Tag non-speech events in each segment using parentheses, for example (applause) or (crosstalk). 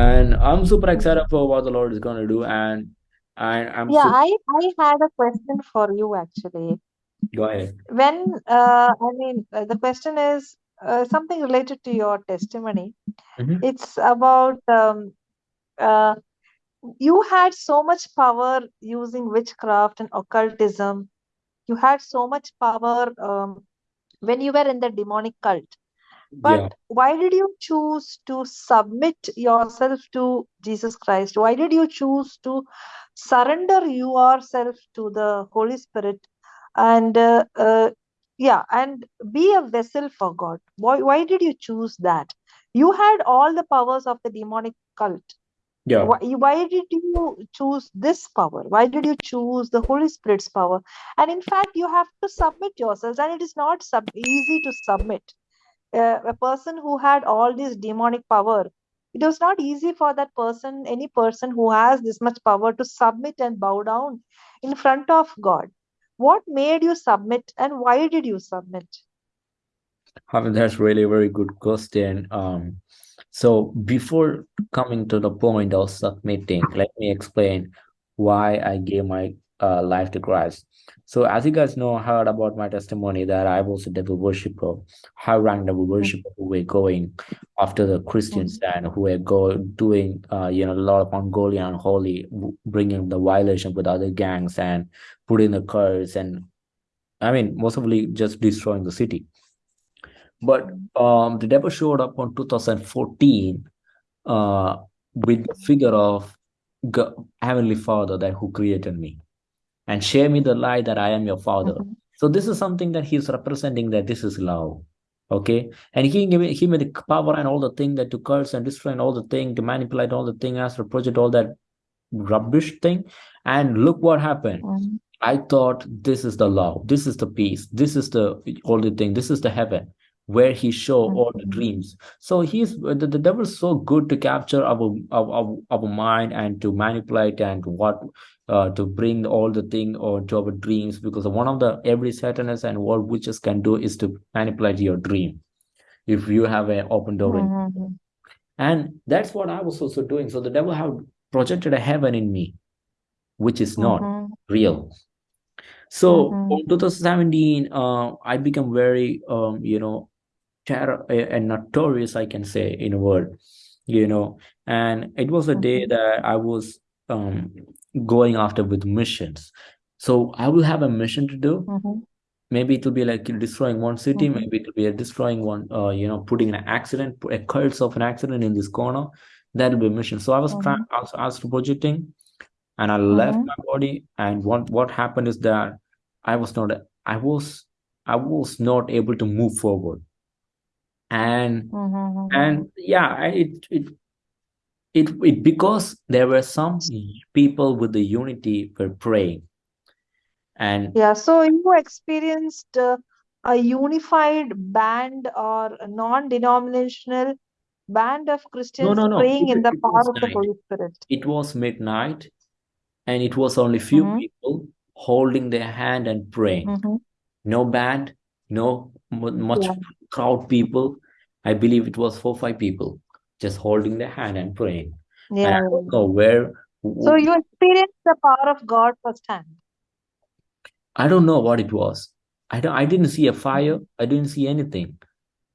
and I'm super excited for what the Lord is going to do, and I, I'm Yeah. I I had a question for you actually. Go ahead. When uh, I mean uh, the question is uh, something related to your testimony. Mhm. It's about um, uh, you had so much power using witchcraft and occultism. You had so much power um, when you were in the demonic cult. But Yeah. why did you choose to submit yourself to Jesus Christ? Why did you choose to surrender yourself to the Holy Spirit and uh, uh, yeah, and be a vessel for God? Why, why did you choose that? You had all the powers of the demonic cult. Yeah. Why, why did you choose this power? Why did you choose the Holy Spirit's power? And in fact, you have to submit yourselves, and it is not sub- easy to submit uh, a person who had all this demonic power it was not easy for that person any person who has this much power to submit and bow down in front of god what made you submit and why did you submit I mean, that's really a very good question. Um, so before coming to the point of submitting, let me explain why I gave my uh, life to Christ. So as you guys know, heard about my testimony that I was a devil worshipper, high ranked devil Mhm, worshipper who were going after the Christians mhm, and who were go doing, uh, you know, a lot of ungodly and unholy, bringing the violation with other gangs and putting the curse and I mean, mostly just destroying the city. But um, the devil showed up on 2014 uh, with the figure of God, Heavenly Father that who created me and share me the lie that I am your father. mhm, So this is something that he's representing that this is love. Okay. And he gave me he made the power and all the thing that to curse and destroy and all the thing to manipulate all the thing as to project all that rubbish thing. And look what happened. mhm, I thought this is the love, this is the peace, this is the only thing, this is the heaven where he show all the dreams. So he's the, the devil's so good to capture our, our our mind and to manipulate and what uh, to bring all the thing or to our dreams because one of the every satanist and what witches can do is to manipulate your dream if you have an open door in mhm, and that's what I was also doing. So the devil have projected a heaven in me, which is not mhm, real. So mhm, in 2017, uh, I become very, um, you know, terror and notorious, I can say, in a word, you know. And it was a day mhm, that I was um, going after with missions. So I will have a mission to do. mhm, Maybe it will be like destroying one city. mhm, Maybe it will be a destroying one, uh, you know, putting an accident, a curse of an accident in this corner. That will be a mission. So I was trying, I was, I was projecting and I left mhm, my body. And what what happened is that I was not I was I was not able to move forward. And mhm, mhm, and yeah, I- it it it, it because there were some people with the unity were praying. And Yeah, so you experienced uh, a unified band or a non-denominational band of Christians no, no. praying It, in the power of the. Holy Spirit. It was midnight, and it was only few Mm-hmm, people holding their hand and praying. mm-hmm. No band, no much Yeah, crowd people. I believe it was four five people just holding the hand and praying. And yeah, I don't know where. So you experienced the power of God firsthand. I don't know what it was. I don't. I didn't see a fire. Mm-hmm, I didn't see anything,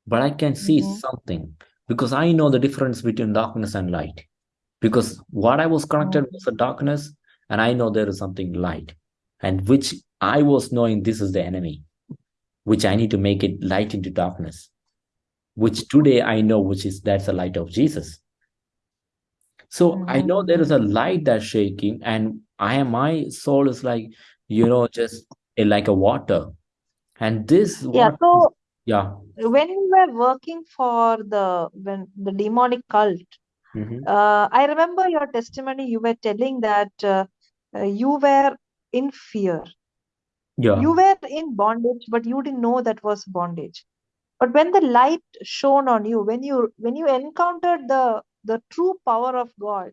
but I can see mm-hmm, something because I know the difference between darkness and light. Because what I was connected was mm-hmm, the darkness, and I know there is something light, and which I was knowing this is the enemy, which I need to make it light into darkness. Which today I know, which is that's the light of Jesus. So I know there mm-hmm. a light that's shaking, and I am my soul is like, you know, just like a water. And this Yeah, what is, so yeah. when you were working for the when the demonic cult, hmm uh, I remember your testimony. You were telling that uh, uh, you were in fear Yeah. You were in bondage, but you didn't know that was bondage. But when the light shone on you, when you when you encountered the the true power of God,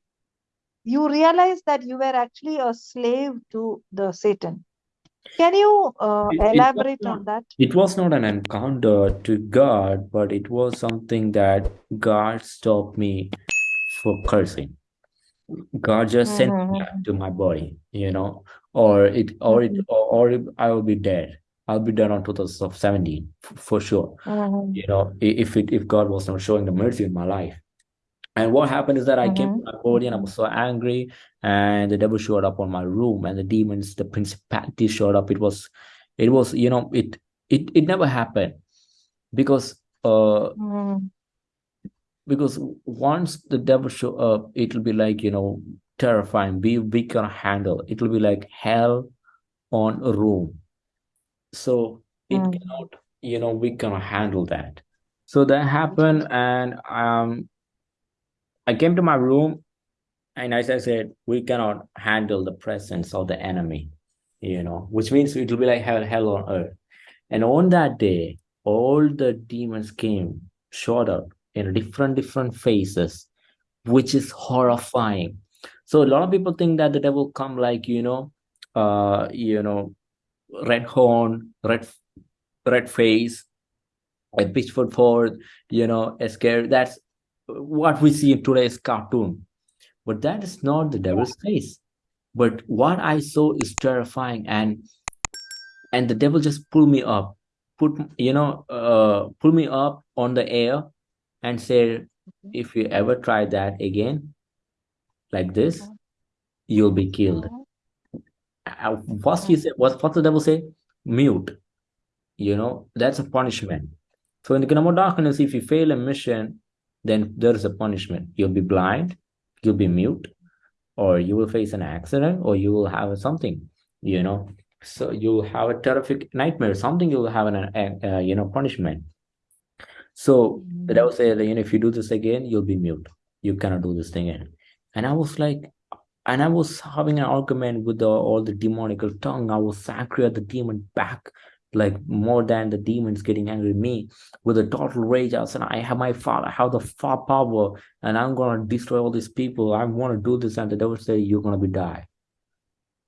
you realized that you were actually a slave to the Satan. Can you uh, It, it elaborate not on that? it was not an encounter to God, but it was something that God stopped me for cursing. God just sent me Mm-hmm. to my body, you know, or it or it Mm-hmm. or, or I will be dead. I'll be done on 2017 for sure. Mm-hmm. You know, if it if God was not showing the mercy in my life. And what happened is that I came to Mm-hmm. my body and I was so angry, and the devil showed up on my room, and the demons, the principality showed up. It was, it was, you know, it it it never happened because uh Mm-hmm. because once the devil show up, it'll be like you know terrifying. We we can handle. It'll be like hell on a room. So it Mm-hmm. cannot, you know, we cannot handle that. So that happened, and um, I came to my room And as I said, we cannot handle the presence of the enemy, you know, which means it will be like hell, hell on earth. And on that day, all the demons came, showed up in different, different faces, which is horrifying. So a lot of people think that the devil come like, you know, uh, you know, red horn, red, red face, a mm. pitchfork forward, you know, a scare. That's what we see in today's cartoon. But that is not the devil's face. But what I saw is terrifying, and and the devil just pulled me up, put you know, uh, pull me up on the air, and said, "If you ever try that again, like this, mm-hmm. you'll be killed." Mm-hmm. First, he said, "What? What the devil say? Mute. You know, that's a punishment. So in the kingdom of darkness, if you fail a mission, then there is a punishment. You'll be blind, you'll be mute, or you will face an accident or you will have something you know so you'll have a terrific nightmare something you'll have an uh, you know punishment so the devil say you know if you do this again you'll be mute you cannot do this thing again and i was like and i was having an argument with the, all the demonical tongue. I was angry the demon back like more than the demons getting angry at me. With a total rage i saying i have my father i have the far power and i'm gonna destroy all these people. I want to do this and the devil say you're gonna be die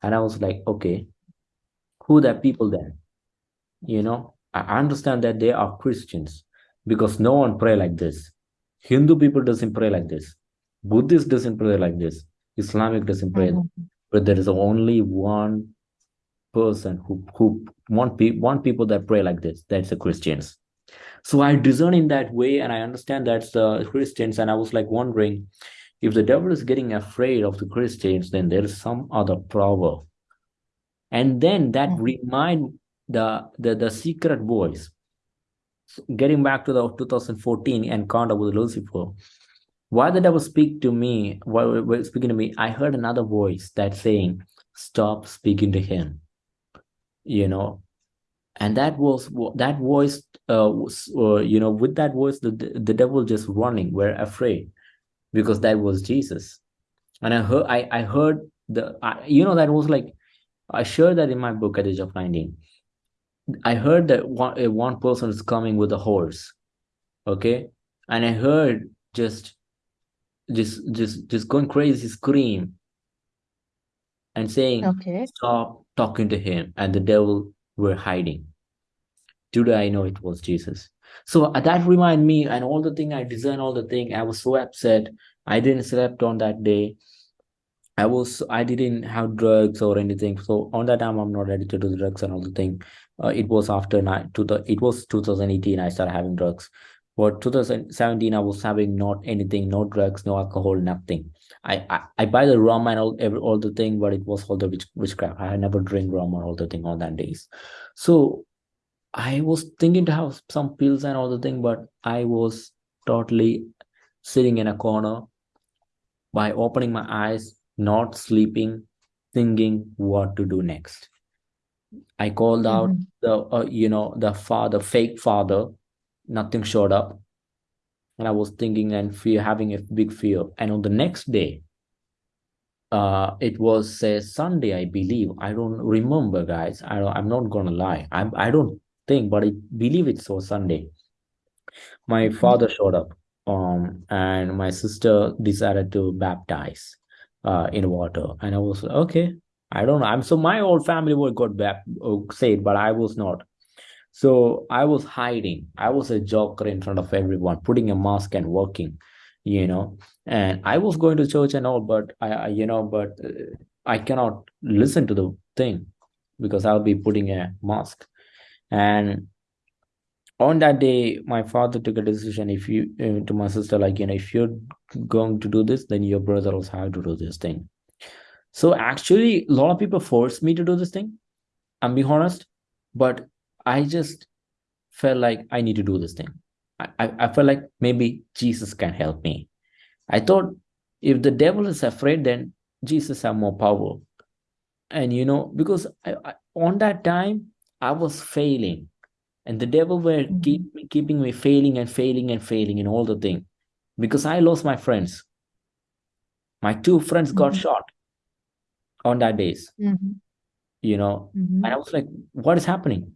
and i was like okay who that people then? You know i understand that they are christians because no one pray like this. Hindu people doesn't pray like this. Buddhist doesn't pray like this islamic doesn't pray Mm-hmm. but there is only one person who who one, pe- one people that pray like this. That's the christians. So i discern in that way and i understand that's the christians. And i was like wondering if the devil is getting afraid of the christians then there is some other power and then that remind the the, the secret voice getting back to the 2014 encounter with lucifer why the devil speak to me while while speaking to me i heard another voice that saying stop speaking to him you know? And that was that voice uh, was, uh, you know with that voice the, the devil just running we're afraid because that was jesus. And i heard i, I heard the I, you know that was like i shared that in my book at the age of 19 i heard that one, uh, one person is coming with a horse okay? And i heard just just just just going crazy scream and saying Okay. stop talking to him and the devil were hiding. Today i know it was jesus. So uh, that remind me and all the thing i designed all the thing. I was so upset. I didn't slept on that day. I was i didn't have drugs or anything. So on that time i'm not addicted to the drugs and all the thing. Uh, it was after night to the it was 2018 i started having drugs for 2017 i was having not anything no drugs no alcohol nothing i i, I buy the rum and all every all the thing but it was all the witch, witchcraft i had never drink rum or all the thing on that days so I was thinking to have some pills and all the thing, but I was totally sitting in a corner by opening my eyes, not sleeping, thinking what to do next. I called out Mm-hmm. the, uh, you know, the father, fake father. Nothing showed up, and I was thinking and fear, having a big fear. And on the next day, uh, it was a Sunday, I believe. I don't remember, guys. I don't, I'm not gonna lie. I I don't think, but I believe it was Sunday. my father showed up um and my sister decided to baptize uh in water and i was okay i don't know i'm so my whole family were got bap- uh, saved but i was not so i was hiding. I was a joker in front of everyone putting a mask and working you know. And i was going to church and all but i, I you know but uh, i cannot listen to the thing because i'll be putting a mask. And on that day my father took a decision. If you uh, to my sister like you know if you're going to do this then your brother also have to do this thing. So actually a lot of people forced me to do this thing i'm being honest. But i just felt like i need to do this thing I, I felt like maybe Jesus can help me. I thought if the devil is afraid, then Jesus have more power. And you know, because I, I, on that time I was failing, and the devil were Mhm. keep, keeping me failing and failing and failing in all the thing, because I lost my friends. My two friends got Mhm. shot on that days. Mhm. You know, and I was like, what is happening?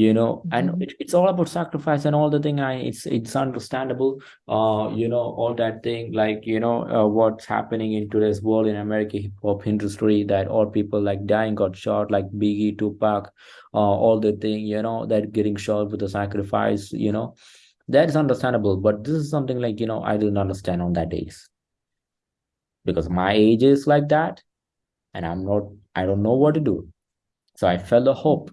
You know and Mhm. it, it's all about sacrifice and all the thing i it's it's understandable uh you know all that thing like you know uh, what's happening in today's world in america hip hop industry that all people like dying got shot like biggie tupac uh all the thing you know that getting shot with the sacrifice you know that is understandable but this is something like you know i didn't understand on that days because my age is like that and i'm not i don't know what to do so I felt a hope.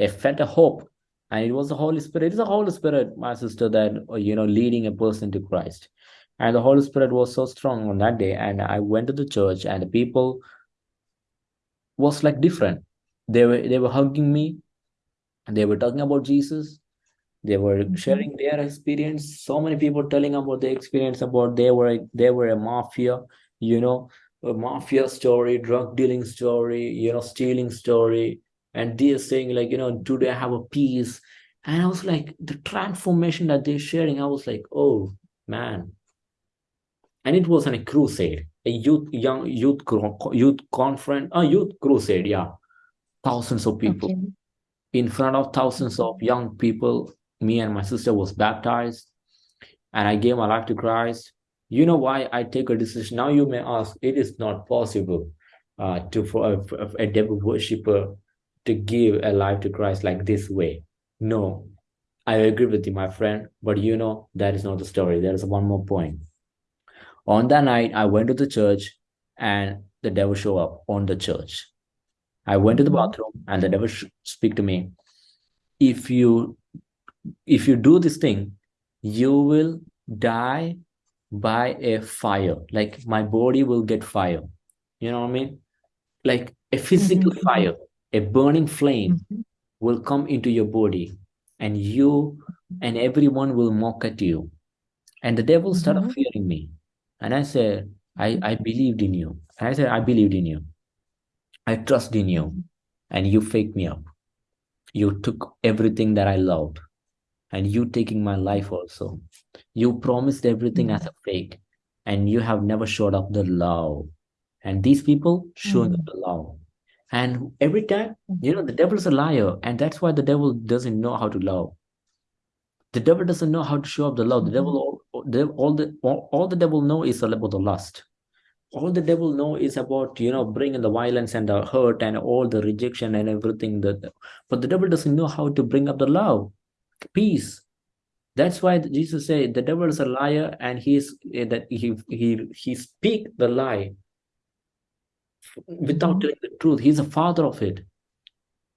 I felt a hope. And it was the Holy Spirit. It's the Holy Spirit, my sister, that, you know, leading a person to Christ. And the Holy Spirit was so strong on that day. And I went to the church and the people was like different. They were they were hugging me. They were talking about Jesus. They were Mhm. sharing their experience. So many people telling about their experience about they were they were a mafia, you know, a mafia story, drug dealing story, you know, stealing story. And they're saying like, you know, do they have a peace? And I was like, the transformation that they're sharing, I was like, oh man. And it was on a crusade, a youth, young youth youth conference, a youth crusade, yeah. Thousands of people Okay. in front of thousands of young people me and my sister was baptized and i gave my life to christ you know why i take a decision now you may ask it is not possible uh, to for a, a devil worshiper to give a life to christ like this way no i agree with you my friend but you know that is not the story there is one more point on that night i went to the church and the devil showed up on the church i went to the Mhm. bathroom and the devil speak to me if you if you do this thing, you will die by a fire. Like my body will get fire. You know what I mean? Like a physical Mhm. fire, a burning flame Mhm. will come into your body, and you and everyone will mock at you. And the devil started Mhm. fearing me. And I said, I. I believed in you. And I said, I believed in you. I trust in you. And you faked me up. You took everything that I loved. And you taking my life also. You promised everything as Mhm. a fake, and you have never showed up the love. And these people showing up Mhm. the love. And every time, you know, the devil is a liar, and that's why the devil doesn't know how to love. The devil doesn't know how to show up the love. The devil, all, the, all the all, all the devil know is about the lust. All the devil know is about you know bringing the violence and the hurt and all the rejection and everything. That, but the devil doesn't know how to bring up the love, peace, That's why Jesus said the devil is a liar and he's eh, that he he he speak the lie without telling the truth. He's a father of it.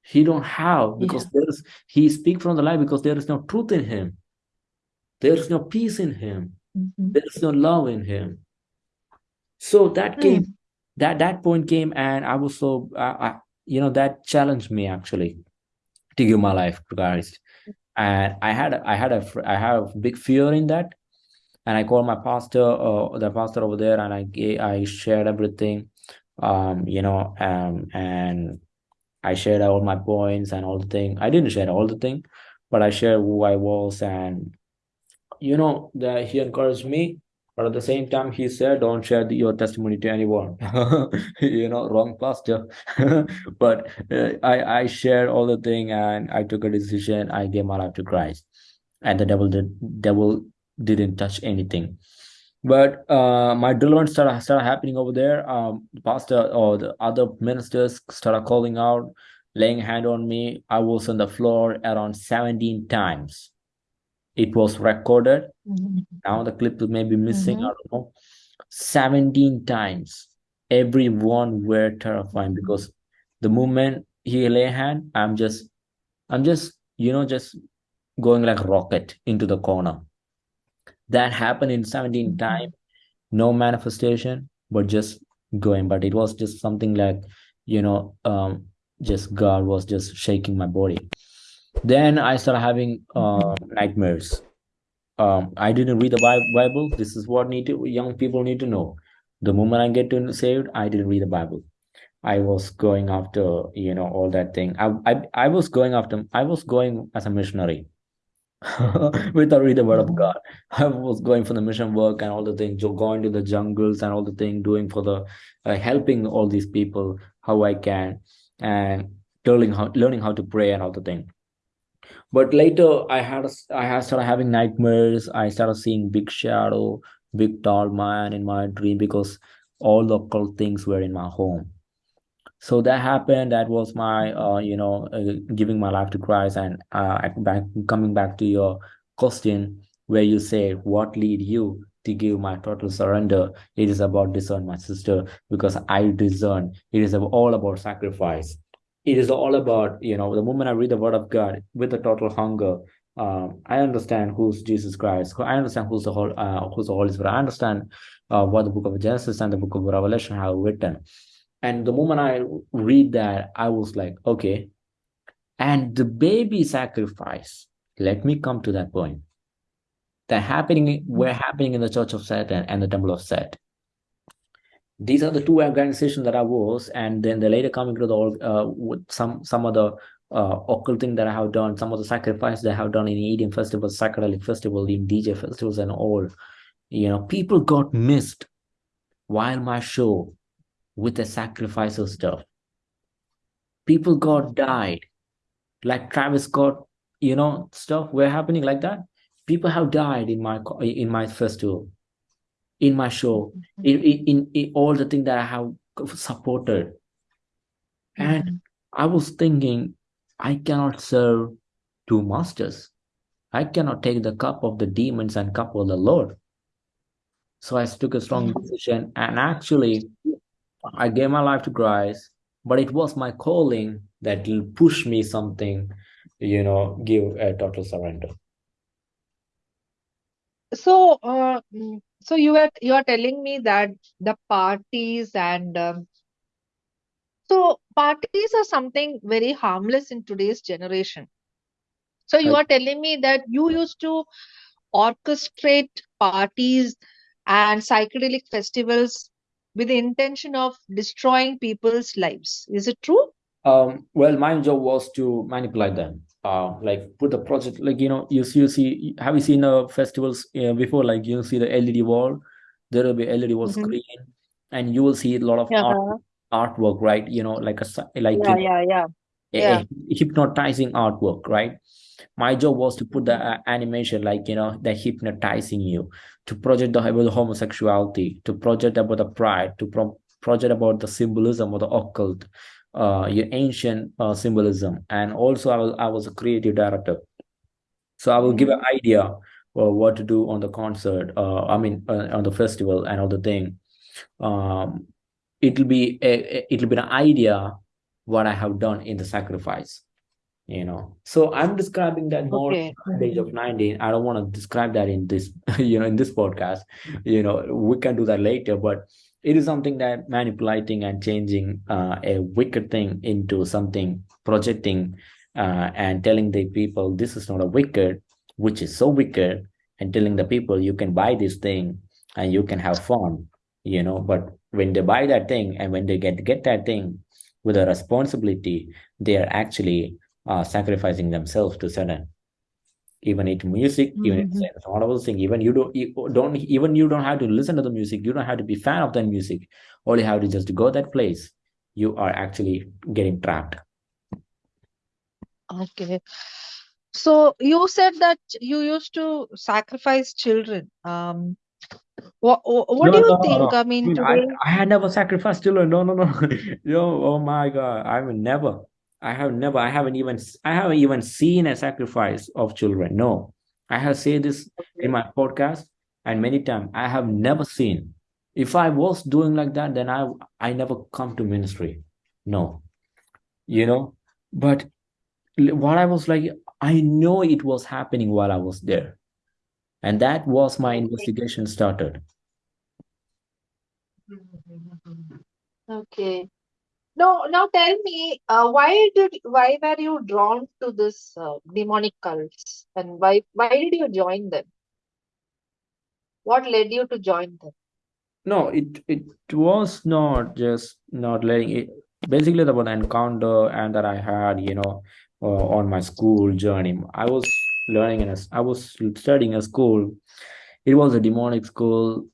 He don't have Yeah. because there is he speak from the lie because there is no truth in him. There is no peace in him. Mhm. There is no love in him. So that came Mm. that that point came and I was so I, I you know that challenged me actually to give my life to Christ. And I had I had a i have big fear in that and I called my pastor, uh, the pastor over there, and I I shared everything, um, you know, um, and I shared all my points and all the thing. I didn't share all the thing, but I shared who I was, and you know, that he encouraged me. But at the same time, he said, "Don't share the, your testimony to anyone." (laughs) you know, wrong pastor. (laughs) but uh, I I shared all the thing, and I took a decision. I gave my life to Christ, and the devil did devil didn't touch anything but uh, my deliverance started, started happening over there. Um, the pastor or the other ministers started calling out, laying hand on me. I was on the floor around 17 times. it was recorded. Mhm. Now the clip may be missing, I Mhm. don't know. 17 times. Everyone were terrifying because the moment he lay hand, I'm just I'm just, you know, just going like rocket into the corner. That happened in 17 time. No manifestation, but just going. But it was just something like, you know, um, just God was just shaking my body. Then I started having uh, nightmares. Um, I didn't read the Bible. This is what need to young people need to know. The moment I get to saved, I didn't read the Bible. I was going after, you know, all that thing. I, I, I was going after, I was going as a missionary (laughs) without reading the word of. God. (laughs) I was going for the mission work and all the things, going to the jungles and all the thing, doing for the, uh, helping all these people how I can and learning how, learning how to pray and all the thing. But later I had, I had started having nightmares. I started seeing big shadow, big tall man in my dream because all the occult things were in my home so that happened. That was my uh, you know uh, giving my life to christ and uh, back coming back to your question where you say what lead you to give my total surrender? It is about discern my sister because i discern. It is all about sacrifice. It is all about you know the moment i read the word of god with a total hunger um, I understand who's Jesus Christ. I understand who's the whole, uh, who's the Holy Spirit. I understand uh, what the book of Genesis and the book of Revelation have written and the moment I read that, I was like, okay. And the baby sacrifice, let me come to that point. That happening were happening in the Church of Satan and the Temple of Set. These are the two organizations that I was, and then the later coming to the uh, with some some other uh, occult thing that I have done, some of the sacrifice that I have done in Indian festivals, psychedelic festival, in DJ festivals, and all. You know, people got missed while my show with the sacrificial stuff. People got died. Like travis scott you know stuff were happening like that. People have died in my in my festival in my show in, in, in all the things that i have supported. And Mhm. i was thinking i cannot serve two masters. I cannot take the cup of the demons and cup of the lord. So i took a strong decision and actually I gave my life to Christ, but it was my calling that will push me something, you know, give a total surrender. So, uh, so you are you are telling me that the parties and um, so parties are something very harmless in today's generation. So you Like, are telling me that you used to orchestrate parties and psychedelic festivals with the intention of destroying people's lives. Is it true? um, well, my job was to manipulate them. Uh, like put the project, like you know, you see, you see, have you seen uh, festivals uh, before? Like you see the LED wall, there will be LED wall Mm-hmm. screen, and you will see a lot of Yeah, art artwork, right? You know, like a, like yeah, you know, yeah, yeah, a, yeah. a hypnotizing artwork, right? my job was to put the uh, animation like you know the hypnotizing you to project the, about the homosexuality to project about the pride to pro- project about the symbolism of the occult uh your ancient uh, symbolism. And also I was, I was a creative director. So i will give an Mhm. idea what to do on the concert uh i mean uh, on the festival and all the thing. Um it'll be a- it'll be an idea what i have done in the sacrifice you know. So i'm describing that more Okay. at the age of 19 i don't want to describe that in this (laughs) you know in this podcast. You know we can do that later but it is something that manipulating and changing uh, a wicked thing into something projecting uh, and telling the people this is not a wicked which is so wicked and telling the people you can buy this thing and you can have fun you know. But when they buy that thing and when they get get that thing with a responsibility they are actually uh, sacrificing themselves to Satan. Even it music, even it's Mhm. it's one of those things. Even you don't you don't even you don't have to listen to the music. You don't have to be fan of that music. All you have to just go that place. You are actually getting trapped. Okay. So you said that you used to sacrifice children. Um, what what do you no, no, think? no. I mean, I, today. I had never sacrificed children. No, no, no. (laughs) Yo, oh my God. I mean, never. I have never. I haven't even. I haven't even seen a sacrifice of children. No. I have said this in my podcast and many times. I have never seen. If I was doing like that, then I I never come to ministry. No, you know. But what I was like, I know it was happening while I was there, and that was my investigation started. Mhm. Okay. No, now tell me, uh, why did why were you drawn to this uh, demonic cults, and why why did you join them? What led you to join them? No, it it was not just not letting it. Basically, the one encounter and that I had, you know, uh, on my school journey. I was learning in a, I was studying a school. It was a demonic school,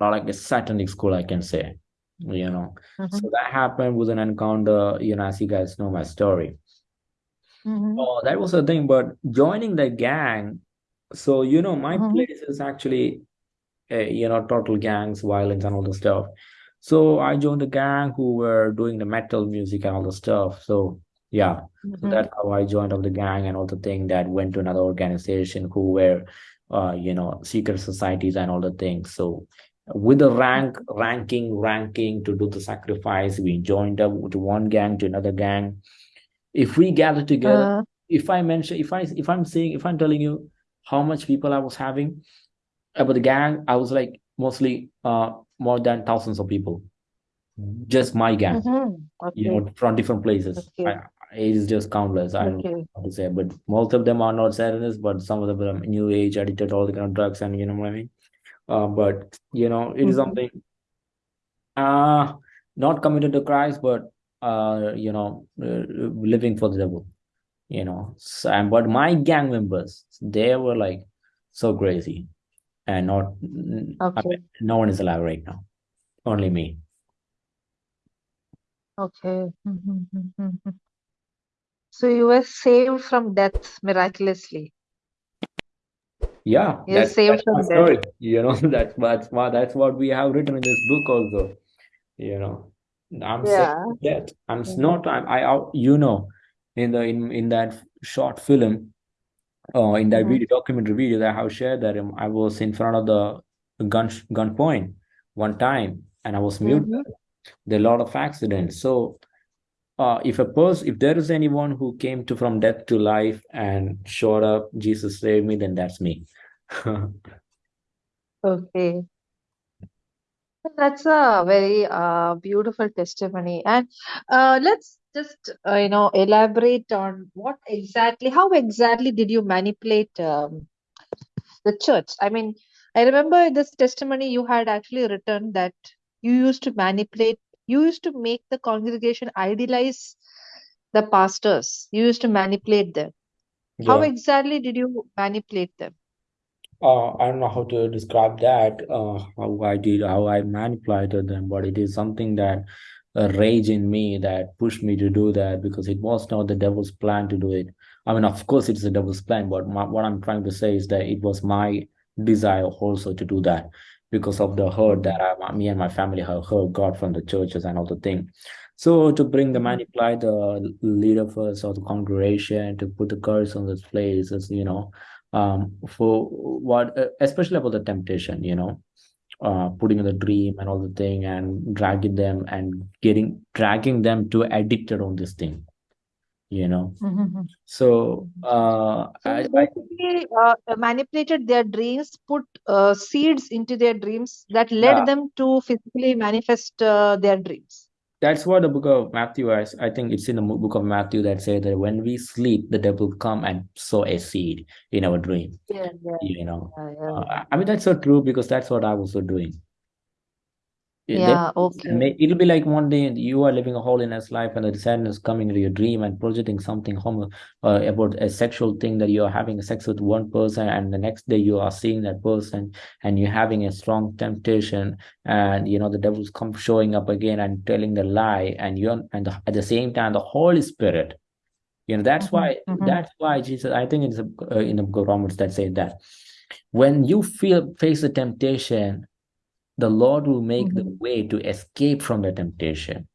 like a satanic school, I can say, you know. Mm-hmm. So that happened with an encounter, you know, as you guys know my story. Mm-hmm. Oh, that was the thing. But joining the gang, so you know, my Mm-hmm. place is actually uh, you know, total gangs, violence, and all the stuff. So I joined the gang who were doing the metal music and all the stuff. So yeah, so Mm-hmm. that's how I joined of the gang and all the thing that went to another organization who were, uh, you know, secret societies and all the things. So with the rank, ranking, ranking to do the sacrifice, we joined up to one gang to another gang. If we gather together, Uh, if I mention, if I, if I'm saying, if I'm telling you how much people I was having about the gang, I was like mostly uh more than thousands of people. Just my gang, mm-hmm. you know, from different places. Okay. I, it is just countless. I don't know how to say, but most of them are not Satanists, but some of them are new age addicted, all the kind of drugs, and you know what I mean. Uh, but you know, it is Mm-hmm. something uh not committed to Christ, but uh, you know, uh, living for the devil. You know, so, and but my gang members, they were like so crazy and not. I Okay. mean, no one is alive right now. Only me. Okay. Mm-hmm. So you were saved from death miraculously. Yeah, that's saved that's my from death. story. (laughs) You know, (laughs) that's that's what that's what we have written in this book also. You know, I'm Yeah. that I'm Mm-hmm. not. I'm, I out. You know, in the in in that short film, uh, in that Mm-hmm. video documentary video that I have shared that um, I was in front of the gun gun point one time and I was mute. Mm-hmm. There are a lot of accidents. So, uh, if a person, if there is anyone who came to from death to life and showed up, Jesus saved me, then that's me. (laughs) Okay. That's a very uh, beautiful testimony. And uh, let's just, uh, you know, elaborate on what exactly, how exactly did you manipulate um, the church? I mean, I remember this testimony you had actually written that you used to manipulate, you used to make the congregation idealize the pastors. You used to manipulate them. How exactly did you manipulate them? Uh, I don't know how to describe that, uh, how I did, how I manipulated them, but it is something that uh, rage in me that pushed me to do that because it was not the devil's plan to do it. I mean, of course, it's the devil's plan, but my, what I'm trying to say is that it was my desire also to do that because of the hurt that I, me and my family have heard God from the churches and all the thing. So to bring the manipulate the leader first of the congregation to put the curse on this place is, you know um for what uh, especially about the temptation you know uh putting in the dream and all the thing and dragging them and getting dragging them to addicted on this thing you know? Mhm, so mhm. uh So I, you I basically uh, manipulated their dreams, put uh, seeds into their dreams that yeah. led them to physically manifest uh, their dreams. that's what the book of Matthew is. I think it's in the book of Matthew that says that when we sleep the devil come and sow a seed in our dream. Yeah, yeah, you know? Yeah, yeah. uh, I mean that's so true because that's what I was also doing Yeah, okay. it'll be like one day you are living a holiness life and the sadness coming into your dream and projecting something homo uh, about a sexual thing that you are having sex with one person and the next day you are seeing that person and you're having a strong temptation and you know the devil's come showing up again and telling the lie and you're and the, at the same time the Holy Spirit you know that's Mhm, why mhm, that's why Jesus I think it's uh, in the book Romans that say that when you feel face the temptation the Lord will make the mhm, way to escape from the temptation.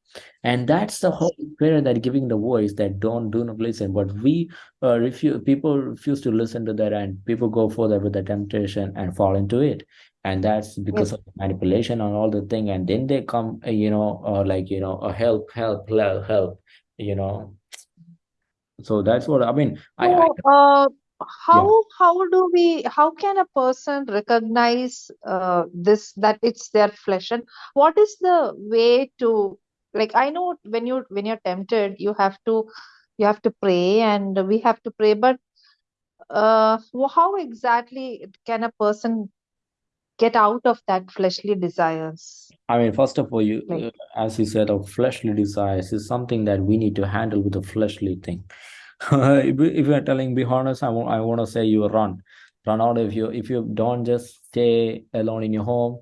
and that's the whole spirit that giving the voice that don't do not listen. But we uh, refuse people refuse to listen to that and people go further with the temptation and fall into it. And that's because Yes. of manipulation and all the thing. And then they come uh, you know uh, like you know uh, help help help help you know. So that's what i mean i i So, uh, yeah. How how do we how can a person recognize uh, this that it's their flesh? And what is the way to like I know when you when you're tempted you have to you have to pray and we have to pray but uh, how exactly can a person get out of that fleshly desires? I mean, first of all, you, uh, as you said, of fleshly desires is something that we need to handle with a fleshly thing. (laughs) if, you- if you're telling, be honest, I want, I want to say you run, run out. If you, if you don't just stay alone in your home,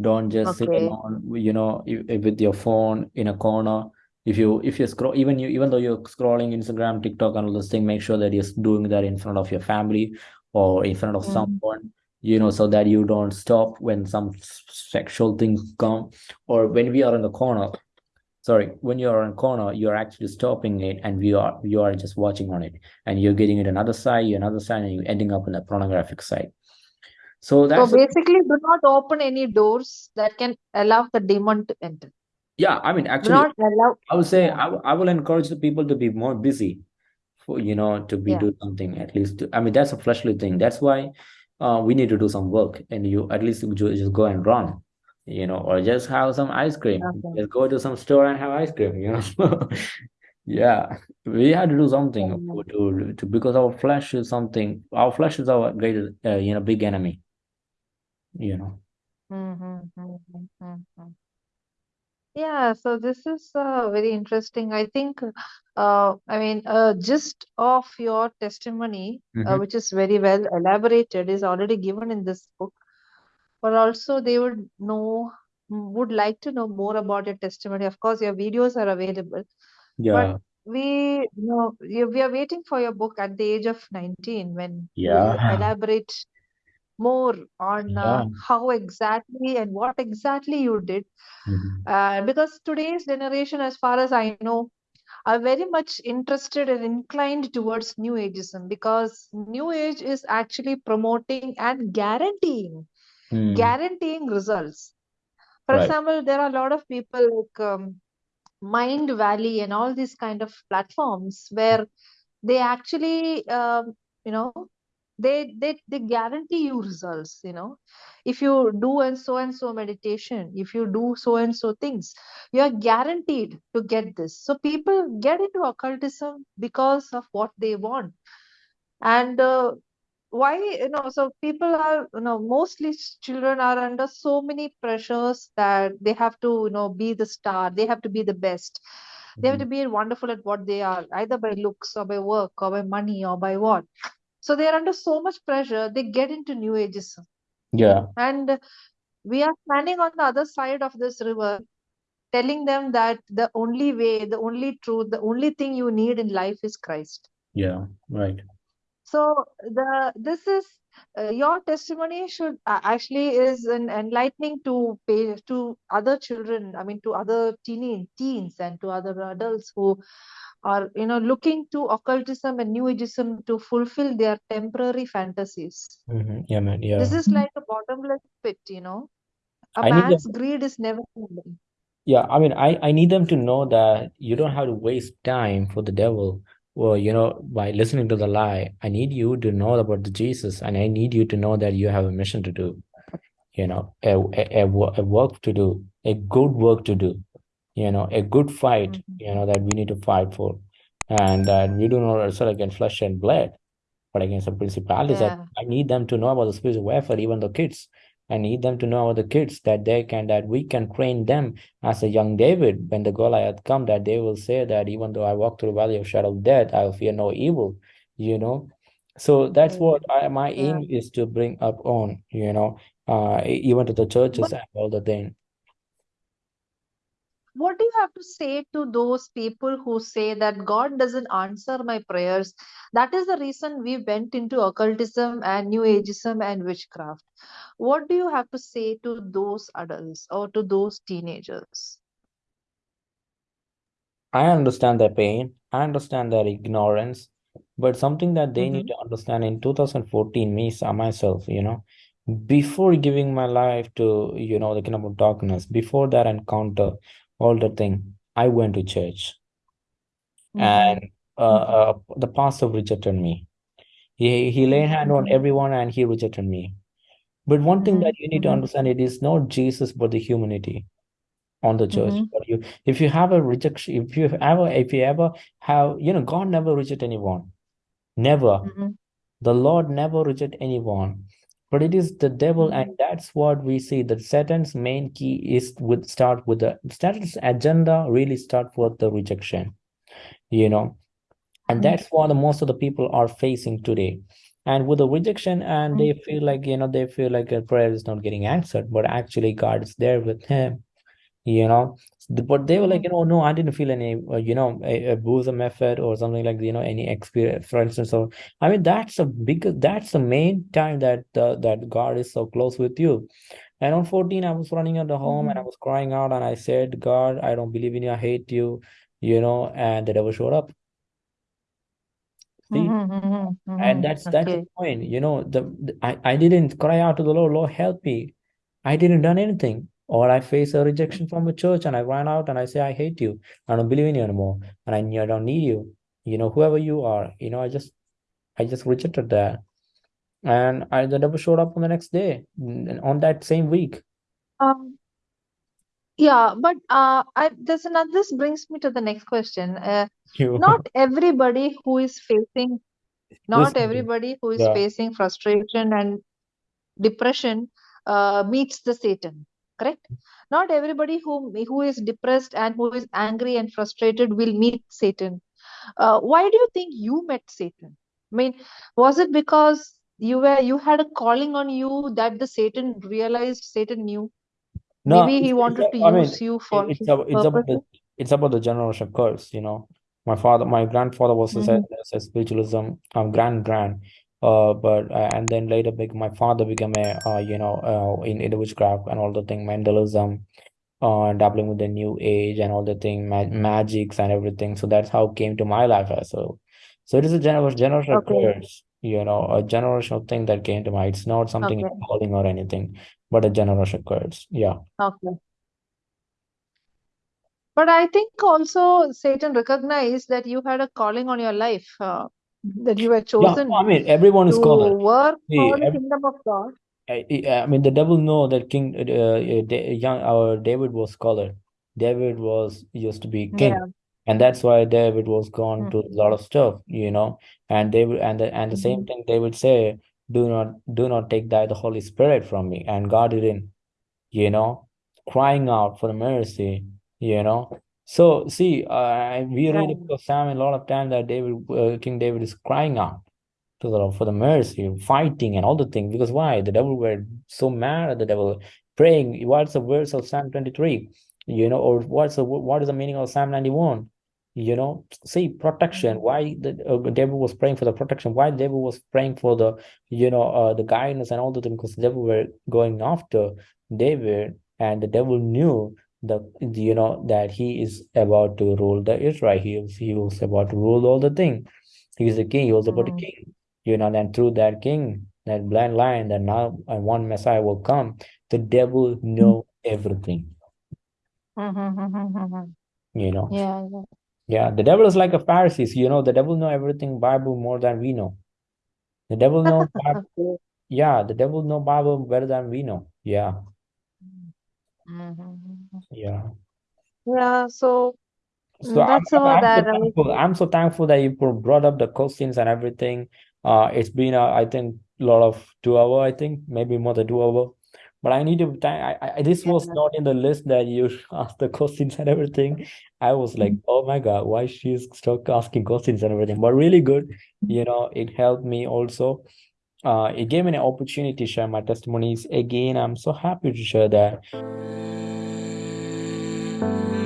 don't just sit okay alone, you know, with your phone in a corner. If you, if you scroll, even you, even though you're scrolling Instagram, TikTok, and all this thing, make sure that you're doing that in front of your family or in front of mm-hmm. someone you know so that you don't stop when some sexual things come or when we are in the corner sorry when you are in corner you're actually stopping it and we are you are just watching on it. And you're getting it another side another side and you're ending up in the pornographic side. So so that's the basically do not open any doors that can allow the demon to enter. Yeah i mean do actually not allow i would say I, I will encourage the people to be more busy for you know to be yeah. do something at least to, i mean that's a fleshly thing. That's why uh, we need to do some work and you at least you just go and run you know or just have some ice cream okay just go to some store and have ice cream you know (laughs) yeah we had to do something to, to because our flesh is something our flesh is our greatest uh, you know big enemy you know mhm, mhm, mhm, mhm. Yeah, so this is uh, very interesting. I think, uh, I mean, uh, gist of your testimony, uh, hmm which is very well elaborated, is already given in this book. But also, they would know, mm, would like to know more about your testimony. Of course, your videos are available, yeah. But yeah we, you know, we we are waiting for your book at the age of 19 when you yeah. elaborate more on uh, how exactly and what exactly you did. hmm Uh, because today's generation, as far as I know, are very much interested and inclined towards New Ageism because New Age is actually promoting and guaranteeing, mm, guaranteeing results. For right. example, there are a lot of people like um, Mindvalley and all these kind of platforms where they actually, um, you know, they they they guarantee you results you know. If you do and so and so meditation if you do so and so things you are guaranteed to get this. So people get into occultism because of what they want. And uh, why you know so people are you know mostly children are under so many pressures that they have to you know be the star they have to be the best. They have to mm-hmm. be wonderful at what they are either by looks or by work or by money or by what. So they are under so much pressure, they get into New Ageism. yeah. And we are standing on the other side of this river, telling them that the only way, the only truth, the only thing you need in life is Christ. yeah right So the this is uh, your testimony should uh, actually is an enlightening to pay to other children. I mean, to other teen teens and to other adults who are you know looking to occultism and New Ageism to fulfill their temporary fantasies. hmm yeah man yeah This is like a bottomless pit, you know. A i them man's greed is never ending. Yeah, I mean, I, I need them to know that you don't have to waste time for the devil or, you know, by listening to the lie. I need you to know about the Jesus, and I need you to know that you have a mission to do, you know, a, a, a, a work to do, a good work to do, you know, a good fight, Mhm. you know, that we need to fight for. And that we do not wrestle against flesh and blood, but against the principalities. I, I need them to know about the spiritual warfare, even the kids. I need them to know about the kids that they can that we can train them as a young David when the Goliath come, that they will say that even though I walk through the valley of shadow of death, I will fear no evil, you know. So that's Mm. what I, my Yeah. aim is to bring up on, you know, uh, even to the churches But and all the thing. What do you have to say to those people who say that God doesn't answer my prayers? That is the reason we went into occultism and New Ageism and witchcraft. What do you have to say to those adults or to those teenagers? I understand their pain, I understand their ignorance, but something that they need Mm-hmm. to understand in 2014, me uh, myself, you know, before giving my life to, you know, the kingdom of darkness, before that encounter, all the thing, I went to church Mm-hmm. and uh, uh, the pastor rejected me. He he laid hand on Mm-hmm. everyone and he rejected me. But one thing that you need to Mm-hmm. understand, it is not Jesus, but the humanity on the church. Mm-hmm. But you, if you have a rejection, if you ever, if you ever have, you know, God never reject anyone. Never. Mm-hmm. The Lord never reject anyone. But it is the devil, and Mm-hmm. that's what we see. That Satan's main key is with start with the Satan's agenda really start with the rejection, you know, and Mm-hmm. that's what the most of the people are facing today. And with the rejection, and they feel like you know they feel like a prayer is not getting answered, but actually God is there with him you know but they were like Mm-hmm. you know no i didn't feel any uh, you know a, a bosom effort or something like you know any experience for instance so i mean that's a big that's the main time that uh, that god is so close with you and on 14 i was running at the home and i Mm-hmm. was crying out and i said god i don't believe in you i hate you you know and the devil showed up see Mm-hmm. Mm-hmm. and Mm-hmm. that's that's the Okay. point you know the, the I, I didn't cry out to the lord lord help me I didn't done anything. Or I face a rejection from a church and I run out and I say, I hate you. I don't believe in you anymore. And I, I don't need you. You know, whoever you are, you know, I just I just rejected that. And I the devil showed up on the next day, on that same week. Um, yeah, but uh, I this another this brings me to the next question. Uh, (laughs) not everybody who is facing not everybody who is Yeah. facing frustration and depression uh, meets the Satan. Correct? Not everybody who who is depressed and who is angry and frustrated will meet Satan. Uh, why do you think you met Satan? I mean, was it because you were you had a calling on you that the Satan realized Satan knew? No, Maybe he wanted to I use mean, you for it's about it's about the it's about the generation curse, you know. My father, my grandfather was a, Mm-hmm. a spiritualism, um, grand grand, uh, but uh, and then later, big my father became a, uh, you know, uh, in, in the witchcraft and all the thing, Mendelism, uh, dabbling with the new age and all the thing, ma magics and everything. So that's how came to my life as well. So it is a general generational Okay. curse, you know, a generational thing that came to my. It's not something Okay. calling or anything, but a generational curse. Yeah. Okay. But I think also Satan recognized that you had a calling on your life, uh, that you were chosen Yeah, I mean, everyone is to scholar. work See, for the kingdom of God. I, I mean, the devil know that King, uh, uh, young, our David was scholar. David was used to be king, Yeah. and that's why David was gone to a lot of stuff, you know. And David, and the and the same Mm-hmm. thing David say, do not do not take thy the Holy Spirit from me. And God didn't, you know, crying out for mercy, you know. So see, uh, we read Yeah. about Psalm a lot of time that David, uh, King David is crying out to the for the mercy, fighting and all the things. Because why? The devil were so mad at the devil, praying. What's the verse of Psalm 23? You know, or what's the what is the meaning of Psalm 91? You know, see protection. Why the uh, devil was praying for the protection? Why the devil was praying for the you know uh, the guidance and all the things? Because the devil were going after David, and the devil knew the you know that he is about to rule the Israel. He was he was about to rule all the thing. He is a king. He was about the Mm-hmm. king you know, and through that king, that blind lion, that now one Messiah will come, the devil know everything. Mm-hmm. (laughs) you know. Yeah. Yeah. Yeah, the devil is like a Pharisees, you know, the devil know everything Bible more than we know. The devil know (laughs) Bible, yeah, the devil know Bible better than we know. Yeah, Mm-hmm. Yeah. Yeah. So So that's I'm all I'm so that I was. thankful. I'm so thankful that you brought up the questions and everything. Uh, it's been uh, I think a lot of two hour. I think maybe more than two hour. But I need to. I, I this Yeah. was not in the list that you (laughs) asked the questions and everything. I was like, oh my God, why she's stuck asking questions and everything. But really good. You know, it helped me also. Uh, it gave me an opportunity to share my testimonies again. I'm so happy to share that you.